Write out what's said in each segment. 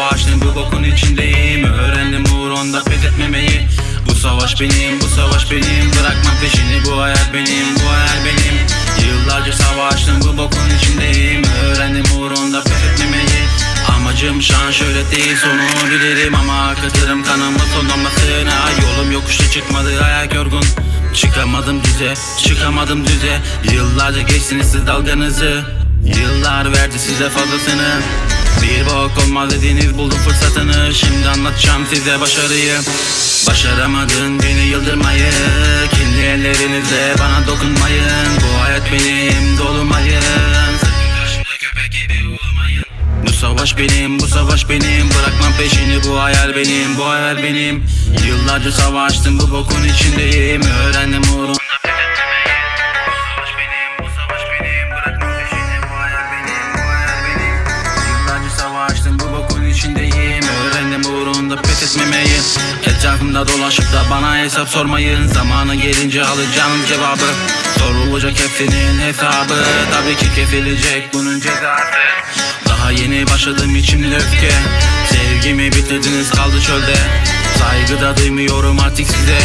Savaştım bu bokun içindeyim. Öğrendim uğrunda pes etmemeyi Bu savaş benim, bu savaş benim. Bırakmam peşini bu hayat benim, bu hayal benim. Yıllarca savaştım bu bokun içindeyim. Öğrendim uğrunda pes etmemeyi Amacım şan şöyle değil sonu bilirim. Ama katırım kanımı sonlamasına Yolum yokuşta çıkmadı ayak yorgun. Çıkamadım düze, çıkamadım düze. Yıllarca geçtiniz siz dalganızı. Yıllar verdi size fazlasını Bir bok olmaz dediniz buldum fırsatını. Şimdi anlatacağım size başarıyı. Başaramadın beni yıldırmayı. Kendi ellerinizle bana dokunmayın. Bu hayat benim dolu mayın Sakın karşımda köpek gibi olmayın bu savaş benim, bu savaş benim. Bırakmam peşini, bu hayal benim, bu hayal benim. Yıllarca savaştım, bu bokun içindeyim. Öğrendim uğrunda etmemeyi Etrafımda dolaşıp da bana hesap sormayın. Zamanı gelince alacağım cevabı. Sorulacak hepsinin hesabı. Tabii ki kesilecek bunun cezası. Daha yeni başladım içimde öfke. Sevgimi bitirdiniz kaldı çölde Saygı da duymuyorum artık size.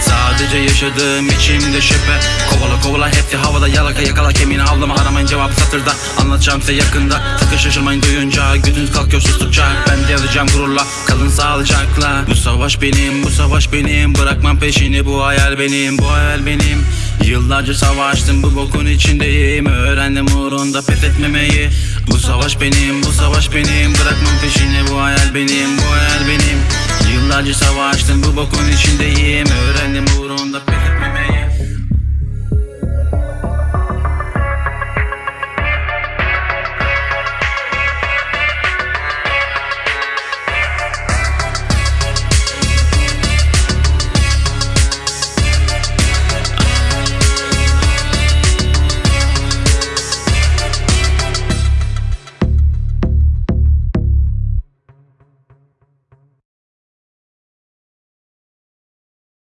Sadece yaşadığım içimde şüphe. Kovala kovala hepsi havada yalaka yakala kemiğini avlama aramayın cevap satırda. Anlatacağım size yakında. Sakın şaşırmayın duyunca Gözünüz kalkıyor sustukça. Ben de yazacağım gururla kalın sağlıcakla. Bu savaş benim bu savaş benim. Bırakmam peşini bu hayal benim bu hayal benim. Yıllarca savaştım bu bokun içindeyim. Öğrendim uğrunda pes etmemeyi. Bu savaş benim, bu savaş benim. Bırakmam peşini bu hayal benim, bu hayal Yıllarca savaştım bu bokun içindeyim. Öğrendim uğrunda pes